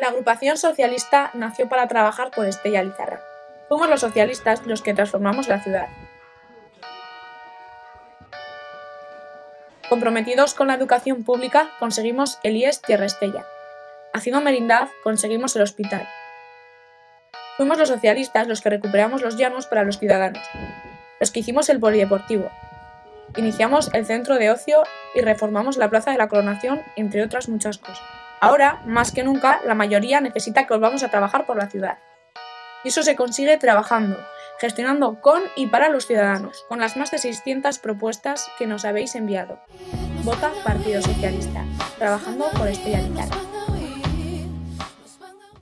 La agrupación socialista nació para trabajar por Estella Lizarra. Fuimos los socialistas los que transformamos la ciudad. Comprometidos con la educación pública, conseguimos el IES Tierra Estella. Haciendo merindad, conseguimos el hospital. Fuimos los socialistas los que recuperamos los llanos para los ciudadanos, los que hicimos el polideportivo. Iniciamos el centro de ocio y reformamos la Plaza de la Coronación, entre otras muchas cosas. Ahora, más que nunca, la mayoría necesita que volvamos a trabajar por la ciudad. Y eso se consigue trabajando, gestionando con y para los ciudadanos, con las más de 600 propuestas que nos habéis enviado. Vota Partido Socialista, trabajando por Estrella.